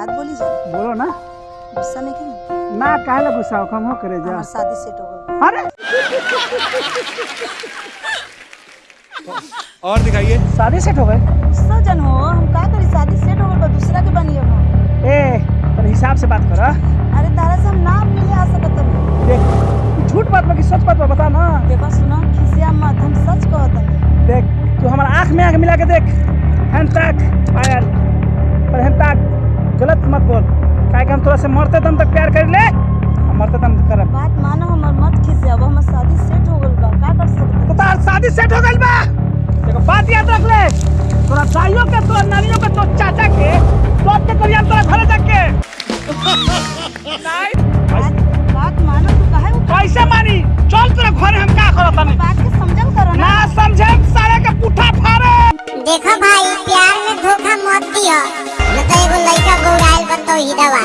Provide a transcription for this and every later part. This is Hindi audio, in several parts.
बात बोली जा। बोलो ना। गुस्सा नहीं की ना काहे ला गुस्सा कम हो करे जा। शादी सेट हो गई। अरे! और दिखाइए। शादी सेट हो गए गुस्सा जन हो हम का करी शादी सेट हो गई? दूसरा के बनी हम ए पर हिसाब से बात कर। अरे तारा से हम ना मिले आ सकत देख झूठ बात बा कि सच बात बता ना। देखो सुनो खिसिया मत हम सच कहत हनी देख तू हमारा आँख में आँख मिला के देख। हैन तक पायल पर हैन तक कि हम तोरा से मरते दम तक प्यार कर ले। हम मरते दम तक करब बात मानो हमर मत खिसिया वो हमर शादी सेट हो गई बा का कर सकत? तो तार शादी सेट हो गइल बा। देखो बात याद रख ले तोरा दाइयों के तोरा नानियों के तो चाचा के सब के करिया तोरा घरे जाके। नहीं बात बात मानो तू काहे वो कैसे मानी चल तोरा घरे हम का करत हनी बात के समझल करो ना। ना समझे सारे के पुठा फाड़े। देखो भाई प्यार में धोखा मत दियो। न तो एगो लइका गौराइल बा तो ही दवा।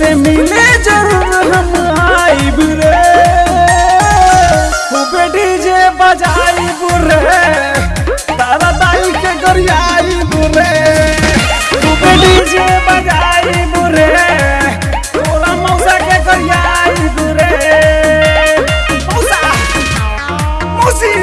से मिले ज़रूर हम आइब रे। खूबे डीजे बजाई बुरे तारा दाई के गरियाई बुरे खूबे डीजे बजाई बुरे तोरा मौसा के गरियाई बुरे मौसा, मौसी।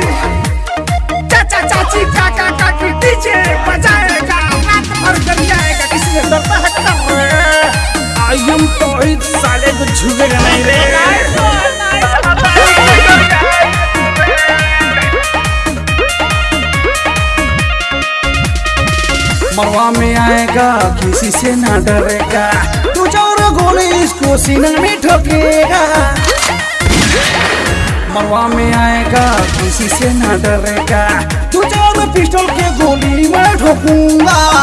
नहीं रे मरवा में आएगा, किसी से ना डरेगा। तू ज़ोर गोली, इसको सीना में ठोकेगा। मरवा में आएगा, किसी से ना डरेगा। तू ज़ोर पिस्टल के गोली में ठोकूँगा।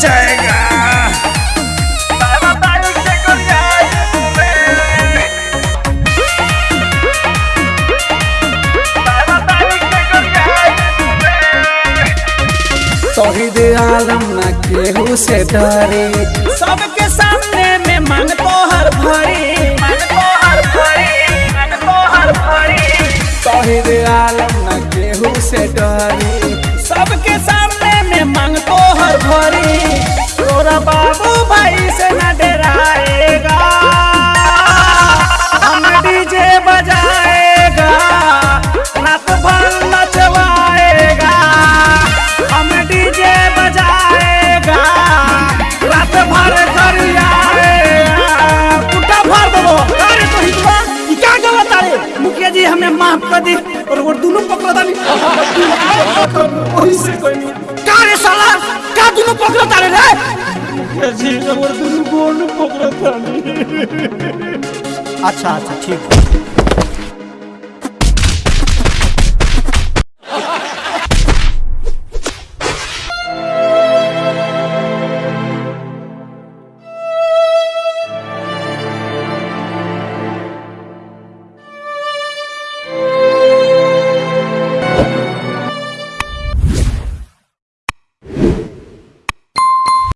नचाएगा तोहिद आलम न केहू से डरे। सबके सामने में मांग तोहर भरी मांग तोहर भरी मांग तोहर भरी। तोहिद जी हमें माफ़ कर दी और वो दोनों पकड़ा दानी ओही से कोई का रे साला का दोनों पकड़ा तारे रे मुखिया जी और दोनों गोड़ पकड़ा तानी अच्छा अच्छा ठीक है